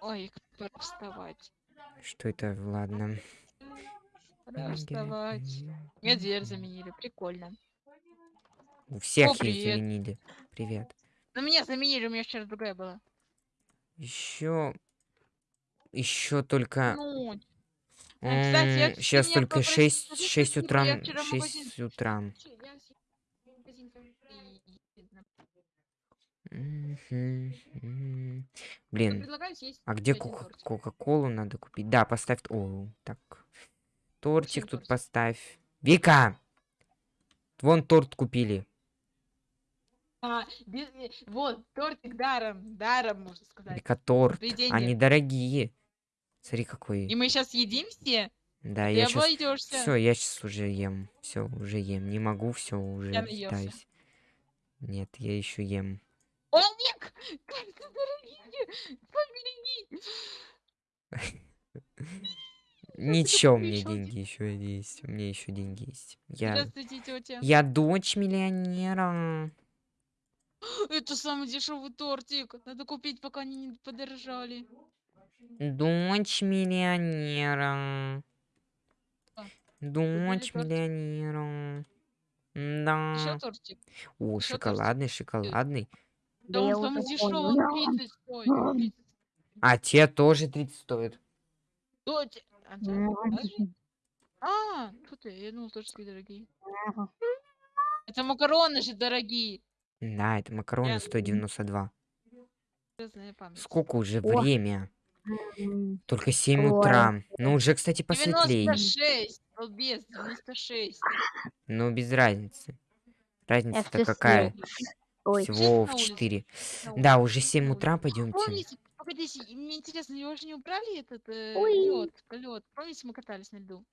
Ой, пора вставать. Что это? Ладно. Пора вставать. Мне дверь заменили, прикольно. У всех О, есть привет. заменили. Привет. Но меня заменили, у меня вчера другая была. Еще... Еще только... Ну, кстати, я Сейчас только попросила 6, записать 6 его, утра. я вчера в магазин- 6 утра. я в магазин и- Мгм, мгм. Я Блин, а где кока-колу надо купить? Да, поставь... О, так. Тортик тут поставь. Вика! Вон торт купили. А, без- э, вот, тортик даром, даром, можно сказать. Вика, торт. Они дорогие. Смотри, И какой. мы сейчас едим все? Да, Ты я сейчас... Все, я сейчас уже ем. Все, уже ем. Не могу, все, уже Я наелся. Нет, я еще ем. О, Ник! Как ты дорогие! Побереги! Ничего, у меня один. деньги еще есть. У меня еще деньги есть. Я, Здравствуйте, тетя. я дочь миллионера. Это самый дешевый тортик. Надо купить, пока они не подорожали. Дочь миллионера. А, Дочь тортик. миллионера. Еще Да. тортик. О, ещё шоколадный, шоколадный. Да я он дешевый, 30 стоит. 30. А те тоже 30 стоят. Тотя. А. А, тут ты, я думал, тоже такие дорогие. Это макароны же дорогие. Да, это макароны Я- 192. Разная память. Сколько уже О. время? Только 7 Ой. утра. Ну, уже, кстати, посветлее. 96, балбес, 96. Но без разницы. Я Разница-то какая? Ой, Всего в улице. 4. На Да, уже 7 на утра, пойдемте. Помните, погодите, мне интересно, его же не убрали этот Ой. лед, лед. Помните, мы катались на льду?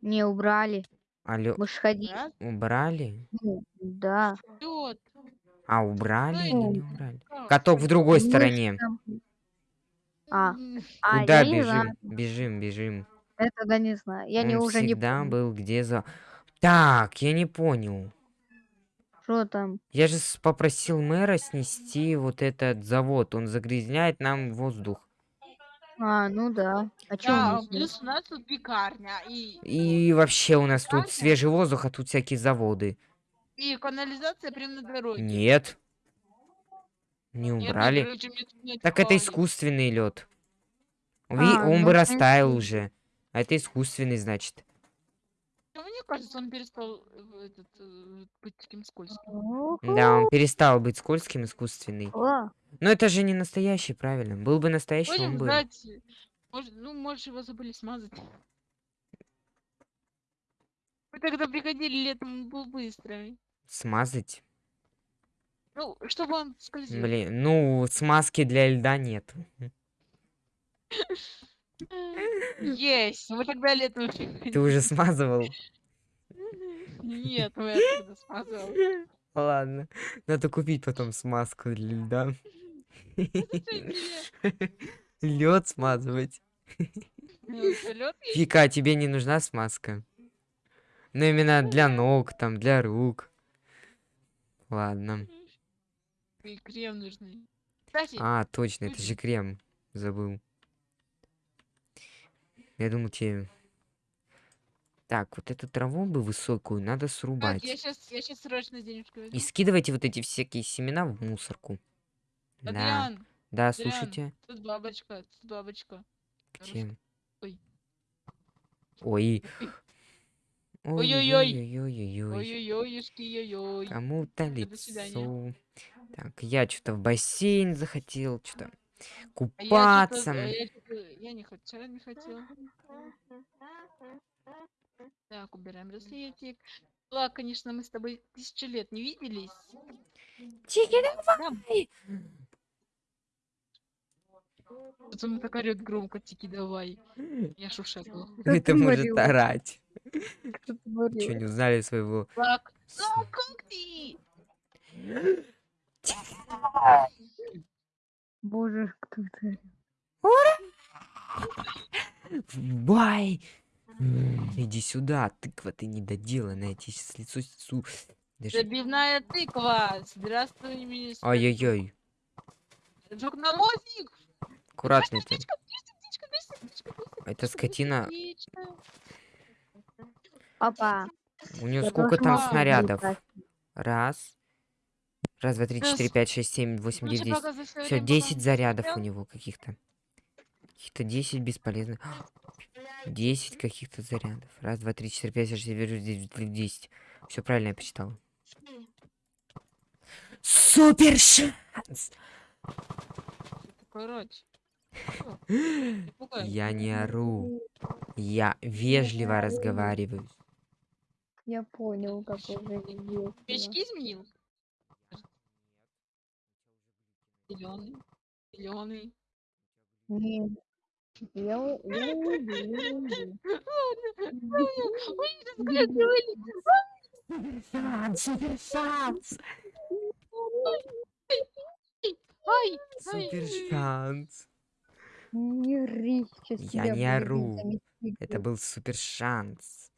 не убрали. Алло, Мы ж ходили. Убрали? Ну, Да. Лед. А, убрали или Ну, не убрали? Да, Каток в другой стороне. там- А, а, Куда не бежим? Бежим, бежим. Это да не знаю. Я не Он уже не всегда был где за... Так, я не понял. Что там? Я же попросил мэра снести вот этот завод. Он загрязняет нам воздух. А, ну да. А чё Да, не плюс у нас тут пекарня и, И вообще у нас тут Правда? свежий воздух, а тут всякие заводы. и канализация прямо на дороге. Нет. Не Нет, убрали. короче, мне тут не Так это искусственный лед. А, он ну, бы растаял принципе. уже. А это искусственный, значит. Ну, Мне кажется, он перестал э, этот, э, быть таким скользким. Да, он перестал быть скользким, искусственный. О, Но это же не настоящий, правильно. Был бы настоящий, Будем он был. ждать. Может, ну, может, его забыли смазать. Мы тогда приходили летом, он был быстрый. Смазать. Ну, чтобы он скользил. Блин, ну, смазки для льда нет. Есть! Мы тогда летом Ты уже смазывал? Нет, мы оттуда смазал. Ладно. Надо купить потом смазку для льда. Лед смазывать. Лед Вика, а тебе не нужна смазка? Ну, именно для ног, там, для рук. Ладно. и крем нужны. А, точно, это же крем. Забыл. Я думал, тебе... Так, вот эту траву бы высокую надо так, я срубать. сейчас, я сейчас срочно денежку возьму. И скидывайте вот эти всякие семена в мусорку. Да, Адриан, да, Адриан, слушайте. тут бабочка, тут бабочка. Где? Ой. Ой. Ой-ой-ой. Ой-ой-ой. Ой-ой-ой, ой Кому-то лицо. Так, я что-то в бассейн захотел, что-то Я купаться. я, чё-то- я не хотел, не хотел. Так, убираем браслетик. Ладно, конечно, мы с тобой тысячу лет не виделись. Тихо, давай! Тут он так орёт громко, тики давай. Я шушакала. Это может орать. что? Что, не узнали своего... Ну как ты? Боже, кто это? Бай! Иди сюда, тыква ты недоделанная, тебе сейчас лицо снесу. Даже... Забивная тыква. Здравствуй, мисс. Ай-яй-яй. Аккуратно. Птичка, птичка, птичка, птичка, птичка, птичка, Это скотина. птичка. Опа. У нее сколько там снарядов? Раз. Раз, два, три, четыре, пять, шесть, семь, восемь, девять, десять. Все, время, пока 10 он зарядов у него каких-то. Каких-то 10 бесполезных. 10 каких-то зарядов. Раз, два, три, четыре, пять, шесть, семь, восемь, девять, десять. Все правильно я посчитал. Супер шанс! Я не ору. Я вежливо разговариваю. Я понял, как уже. Печки изменил? Зеленый. Зеленый. Нет. Я, уйду. Ой, разглядывали. Шанс, супер шанс! Ай, Супер шанс! Не сейчас Я тебя не ору. Это был супер шанс.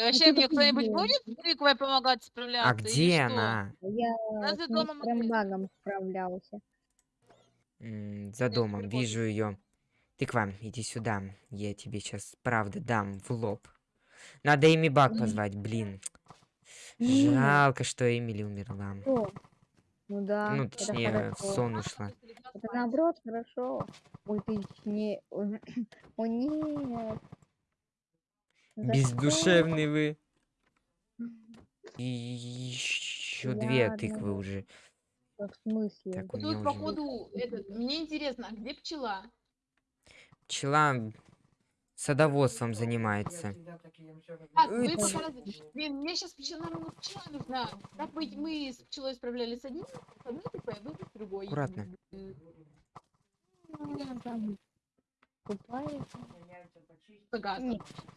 Вообще, ты мне кто-нибудь будет с тыквой помогать справляться? А или где что? она? Я Она за с домом опять. Багом справлялся. М, За домом, вижу ее. Тыква, иди сюда. Я тебе сейчас правда дам в лоб. Надо Эми Баг М. позвать, блин. Жалко, что Эмили умерла. Что? Ну да, Ну, это точнее, в хорошо. сон ушла. Это наоборот хорошо. Ой, ты не... О, нет. Бездушевный вы. И еще две Ладно, тыквы уже. В смысле? Так, у Вот меня Тут, уже походу, этот, мне интересно, а где пчела? пчела садоводством занимается. Так, вы Блин, мне сейчас пчела, нам пчела нужна. Так быть, мы с пчелой справлялись с одним, с одной тыквой, а вы с другой. Аккуратно. М, Купается? Пегас.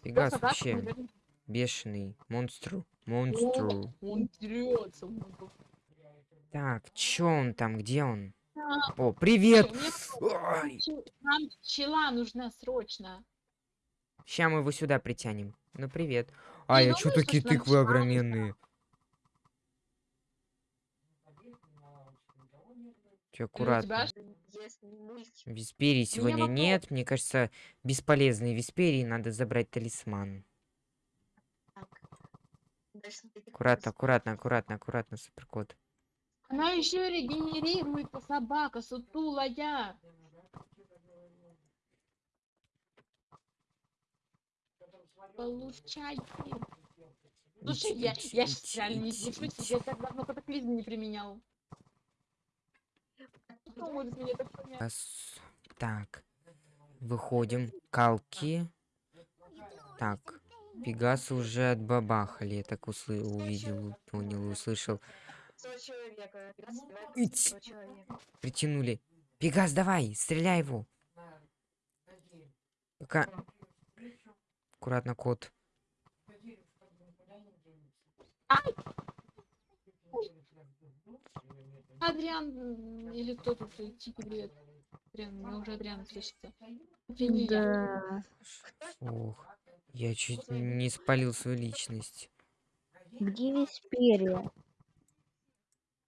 Пегас вообще наверное. бешеный. Монстру. О, Монстру. Он дерется. Так, чё он там? Где он? А, О, привет! мне Ой. Нам пчела нужна срочно. Ща мы его сюда притянем. Ну привет. А, я чё такие тыквы пчела огроменные? Чё, аккуратно. Висперии сегодня вопрос. нет. Мне кажется, бесполезные Висперии. Надо забрать талисман. Аккуратно, аккуратно, аккуратно, аккуратно, суперкот. Она еще регенерирует собака, сутулая. Получайте. Слушай, я, я реально не сдержусь, ить. я так давно катаклизм не применял. Меня так. Выходим. Калки. Так. Пегасы уже отбабахали. Я так усл... увидел, понял, услышал. Ить. Притянули. Пегас, давай, стреляй его. Пока... Аккуратно, кот. Адриан или кто тут э, типа привет. Адриан, мне уже Адриан слышится. Это не я. Да. Ох, я чуть не спалил свою личность. Где Весперия?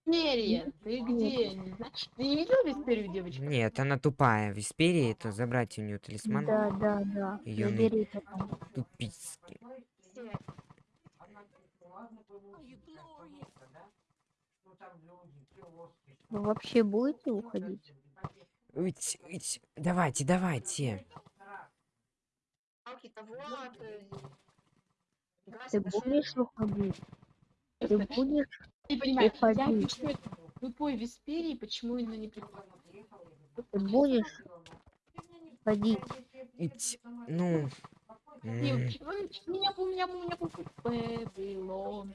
Весперия, ты где? Не. Ты не видел Весперию, девочка? Нет, она тупая. В Висперии это забрать у нее талисман. Да, да, да. На- Забери потом. Тупицкий. Вы вообще будете уходить? Уть, уть. Давайте, давайте. Ты будешь уходить? Ты будешь? Не понимаю, я пишу это тупой Весперии, почему она не приходит? Ты будешь ходить? Уть. Ну. Не, м, он- Меня, у меня, у меня Вавилон.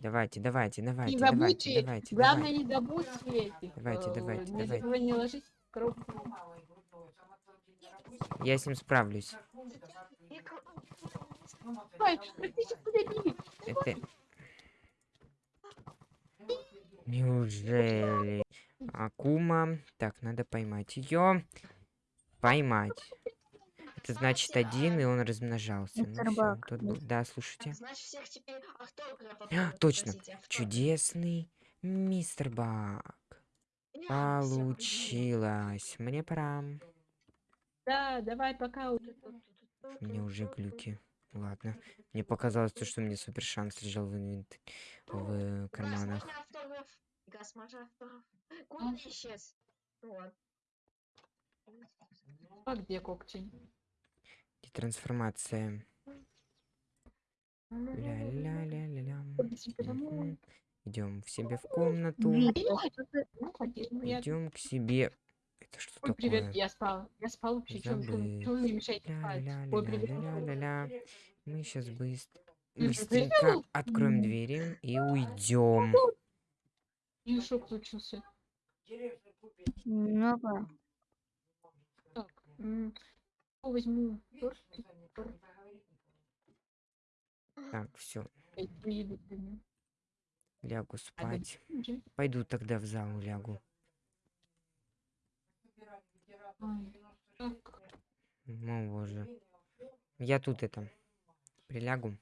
Давайте, давайте, давайте, Не давайте, забудьте, давайте, главное давайте. не забудьте этих. Давайте, э, давайте, не давайте. не ложись в коробку. Я с ним справлюсь. Это... Неужели? Акума. Так, надо поймать ее. Поймать. Это значит один, и он размножался. Ну Мистер всё, Бак, тут был- Да, слушайте. А, точно. Чудесный мистер Бак. Получилось. Мне пора. Да, давай, пока. уже. У меня уже глюки. Ладно. Мне показалось, то, что у меня супер шанс лежал в, инвент... в карманах. Газ, можно автограф? Газ, можно автограф? Куда исчез? Ну. А где когти? И трансформация. Ля-ля-ля-ля-ля. Идем в себе в комнату. Что Ну, ну, я- Идем к себе. Это что Ой, привет, такое? я спал. Я спал вообще. Чё Забыл. чё вы мне мешаете спать? Ой, привет. Ля-ля-ля-ля-ля-ля. Мы сейчас быстро, быстренько откроем двери и уйдем. И шок случился. Ну-ка. Так, что возьму? Так, все, лягу спать. Мгм. Пойду тогда в зал лягу. О боже. Я тут это прилягу.